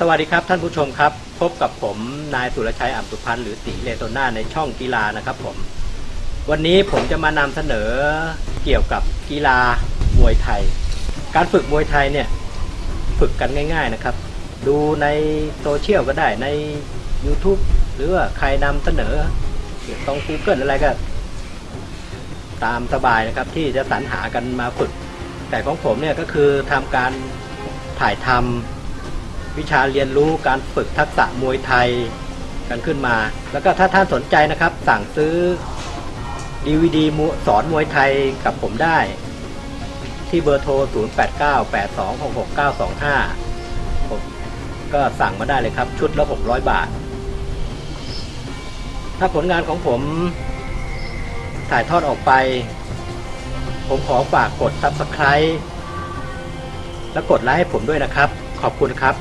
สวัสดีครับท่านผู้ชมครับ พบกับผมนายสุรชัยอัมสุพันธ์หรือตีเลโตน่าในช่องกีฬานะครับผม วันนี้ผมจะมานำเสนอเกี่ยวกับกีฬามวยไทย การฝึกมวยไทยเนี่ยฝึกกันง่าย ๆนะครับ ดูในโซเชียลก็ได้ใน YouTube หรือว่าใครนำเสนอตรง Google อะไรก็ ตามสบายนะครับที่จะสรรหากันมาฝึก แต่ของผมเนี่ยก็คือทำการถ่ายทำ วิชาเรียนรู้การฝึกทักษะมวยไทยกันขึ้นมา แล้วก็ถ้าท่านสนใจนะครับ สั่งซื้อ DVD สอนมวยไทยกับผมได้ ที่เบอร์โทร 0898266925 ผมก็สั่งมาได้เลยครับ ชุดละ 600 บาท ถ้าผลงานของผมถ่ายทอดออกไป ผมขอฝากกด Subscribe และกดไลค์ให้ผมด้วยนะครับ ขอบคุณครับ